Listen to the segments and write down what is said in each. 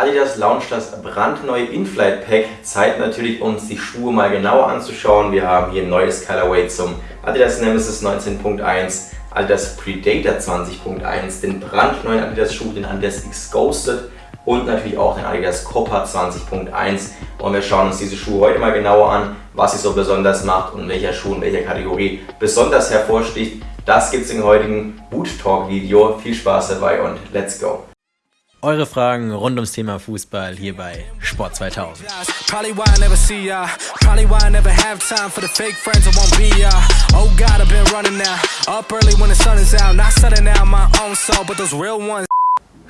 Adidas launcht das brandneue Inflight Pack. Zeit natürlich uns die Schuhe mal genauer anzuschauen. Wir haben hier ein neues Colorway zum Adidas Nemesis 19.1, Adidas Predator 20.1, den brandneuen Adidas Schuh, den Adidas X Ghosted und natürlich auch den Adidas Copper 20.1 und wir schauen uns diese Schuhe heute mal genauer an, was sie so besonders macht und welcher Schuh in welcher Kategorie besonders hervorsticht. Das gibt es im heutigen Boot Talk Video. Viel Spaß dabei und let's go! Eure Fragen rund ums Thema Fußball hier bei Sport 2000.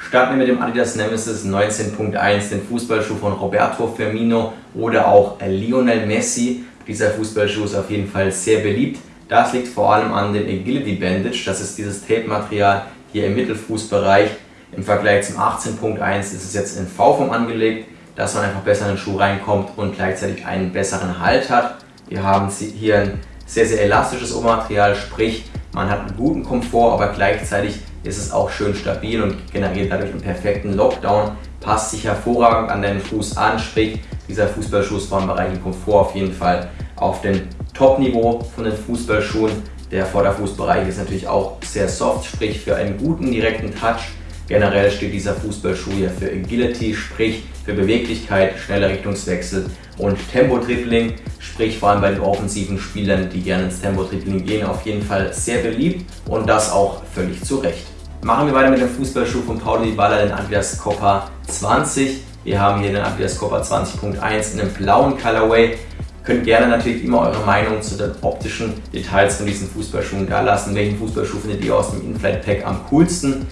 Starten wir mit dem Adidas Nemesis 19.1, den Fußballschuh von Roberto Firmino oder auch Lionel Messi. Dieser Fußballschuh ist auf jeden Fall sehr beliebt. Das liegt vor allem an dem Agility Bandage, das ist dieses Tape-Material hier im Mittelfußbereich. Im Vergleich zum 18.1 ist es jetzt in V-Form angelegt, dass man einfach besser in den Schuh reinkommt und gleichzeitig einen besseren Halt hat. Wir haben hier ein sehr, sehr elastisches Obermaterial, sprich man hat einen guten Komfort, aber gleichzeitig ist es auch schön stabil und generiert dadurch einen perfekten Lockdown, passt sich hervorragend an deinen Fuß an, sprich dieser Fußballschuh ist vom Bereich Komfort auf jeden Fall auf dem Top-Niveau von den Fußballschuhen. Der Vorderfußbereich ist natürlich auch sehr soft, sprich für einen guten direkten Touch. Generell steht dieser Fußballschuh ja für Agility, sprich für Beweglichkeit, schneller Richtungswechsel und Tempo-Dribbling, sprich vor allem bei den offensiven Spielern, die gerne ins Tempo-Dribbling gehen, auf jeden Fall sehr beliebt und das auch völlig zu Recht. Machen wir weiter mit dem Fußballschuh von Paulo Dybala, den Adidas Copa 20. Wir haben hier den Adidas Copa 20.1 in einem blauen Colorway. Könnt gerne natürlich immer eure Meinung zu den optischen Details von diesen Fußballschuhen da lassen. Welchen Fußballschuh findet ihr aus dem Inflight Pack am coolsten?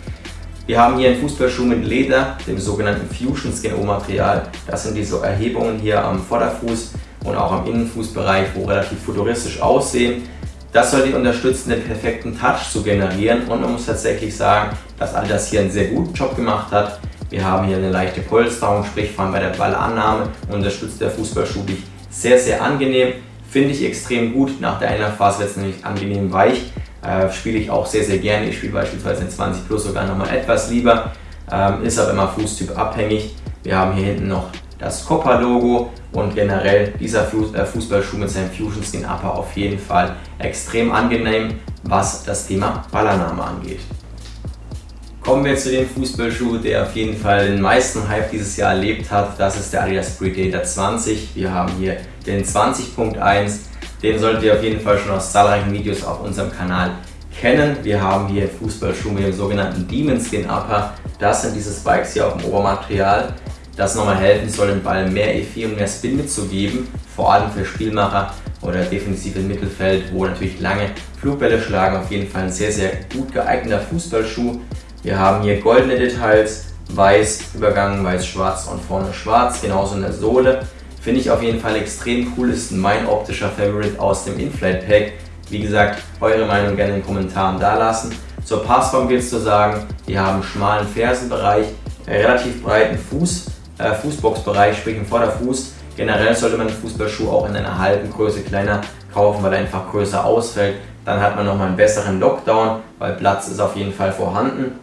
Wir haben hier einen Fußballschuh mit Leder, dem sogenannten Fusion Skin O-Material. Das sind diese Erhebungen hier am Vorderfuß und auch am Innenfußbereich, wo relativ futuristisch aussehen. Das soll die unterstützen, den perfekten Touch zu generieren und man muss tatsächlich sagen, dass all das hier einen sehr guten Job gemacht hat. Wir haben hier eine leichte Polsterung, sprich vor allem bei der Ballannahme unterstützt der Fußballschuh dich sehr, sehr angenehm. Finde ich extrem gut. Nach der Einlaufphase wird es nämlich angenehm weich. Äh, spiele ich auch sehr, sehr gerne. Ich spiele beispielsweise in 20 Plus sogar nochmal etwas lieber. Ähm, ist aber immer Fußtyp abhängig. Wir haben hier hinten noch das Copper-Logo und generell dieser äh, Fußballschuh mit seinem Fusion Skin Upper auf jeden Fall extrem angenehm, was das Thema Ballernahme angeht. Kommen wir zu dem Fußballschuh, der auf jeden Fall den meisten Hype dieses Jahr erlebt hat. Das ist der Adidas Predator 20. Wir haben hier den 20.1. Den solltet ihr auf jeden Fall schon aus zahlreichen Videos auf unserem Kanal kennen. Wir haben hier Fußballschuh mit dem sogenannten Demon Skin Upper. Das sind diese Spikes hier auf dem Obermaterial, das nochmal helfen soll, dem Ball mehr Effet und mehr Spin mitzugeben. Vor allem für Spielmacher oder defensiv im Mittelfeld, wo natürlich lange Flugbälle schlagen. Auf jeden Fall ein sehr, sehr gut geeigneter Fußballschuh. Wir haben hier goldene Details, weiß übergangen, weiß-schwarz und vorne schwarz, genauso in der Sohle. Finde ich auf jeden Fall extrem cool, ist mein optischer Favorite aus dem Inflight Pack. Wie gesagt, eure Meinung gerne in den Kommentaren da lassen. Zur Passform gilt es zu sagen, wir haben schmalen Fersenbereich, relativ breiten Fuß, äh, Fußboxbereich, sprich im Vorderfuß. Generell sollte man den Fußballschuh auch in einer halben Größe kleiner kaufen, weil er einfach größer ausfällt. Dann hat man nochmal einen besseren Lockdown, weil Platz ist auf jeden Fall vorhanden.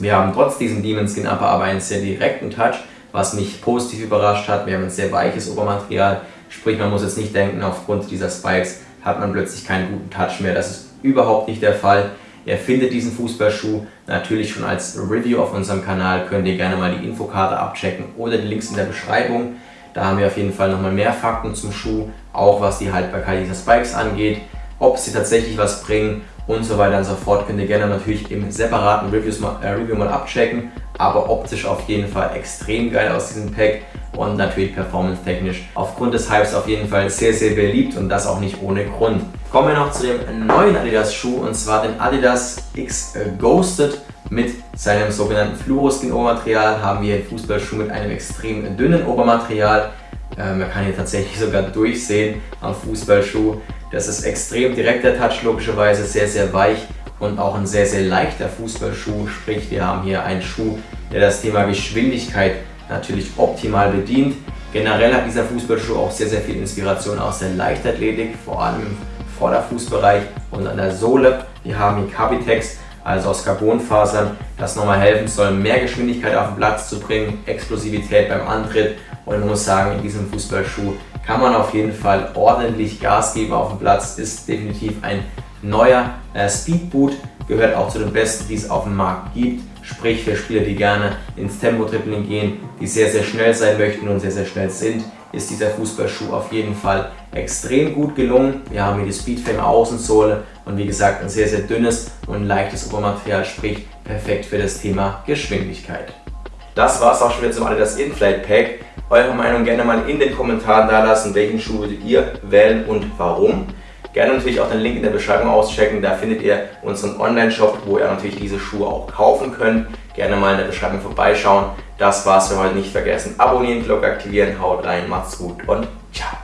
Wir haben trotz diesem Demon Skin Upper aber einen sehr direkten Touch, was mich positiv überrascht hat. Wir haben ein sehr weiches Obermaterial, sprich man muss jetzt nicht denken, aufgrund dieser Spikes hat man plötzlich keinen guten Touch mehr. Das ist überhaupt nicht der Fall. Ihr findet diesen Fußballschuh natürlich schon als Review auf unserem Kanal. Könnt ihr gerne mal die Infokarte abchecken oder die Links in der Beschreibung. Da haben wir auf jeden Fall nochmal mehr Fakten zum Schuh, auch was die Haltbarkeit dieser Spikes angeht, ob sie tatsächlich was bringen und so weiter und so fort. Könnt ihr gerne natürlich im separaten Reviews mal, äh, Review mal abchecken, aber optisch auf jeden Fall extrem geil aus diesem Pack und natürlich performance-technisch aufgrund des Hypes auf jeden Fall sehr, sehr beliebt und das auch nicht ohne Grund. Kommen wir noch zu dem neuen Adidas Schuh und zwar den Adidas X Ghosted mit seinem sogenannten Fluoroskin-Obermaterial haben wir einen Fußballschuh mit einem extrem dünnen Obermaterial. Äh, man kann hier tatsächlich sogar durchsehen am Fußballschuh. Das ist extrem direkter Touch, logischerweise sehr, sehr weich und auch ein sehr, sehr leichter Fußballschuh. Sprich, wir haben hier einen Schuh, der das Thema Geschwindigkeit natürlich optimal bedient. Generell hat dieser Fußballschuh auch sehr, sehr viel Inspiration aus der Leichtathletik, vor allem im Vorderfußbereich und an der Sohle. Wir haben hier Capitex also aus Carbonfasern, das nochmal helfen soll, mehr Geschwindigkeit auf den Platz zu bringen, Explosivität beim Antritt und ich muss sagen, in diesem Fußballschuh kann man auf jeden Fall ordentlich Gas geben auf dem Platz, ist definitiv ein neuer äh, Speedboot, gehört auch zu den besten, die es auf dem Markt gibt, sprich für Spieler, die gerne ins Tempo-Dribbling gehen, die sehr, sehr schnell sein möchten und sehr, sehr schnell sind, ist dieser Fußballschuh auf jeden Fall extrem gut gelungen. Wir haben hier die Speedframe Außensohle und wie gesagt ein sehr, sehr dünnes und leichtes Obermaterial, sprich perfekt für das Thema Geschwindigkeit. Das war es auch schon wieder zum Adidas Inflight Pack. Eure Meinung gerne mal in den Kommentaren da lassen, welchen Schuh würdet ihr wählen und warum. Gerne natürlich auch den Link in der Beschreibung auschecken, da findet ihr unseren Online-Shop, wo ihr natürlich diese Schuhe auch kaufen könnt. Gerne mal in der Beschreibung vorbeischauen. Das war's für heute, nicht vergessen. Abonnieren, Glocke aktivieren, haut rein, macht's gut und ciao.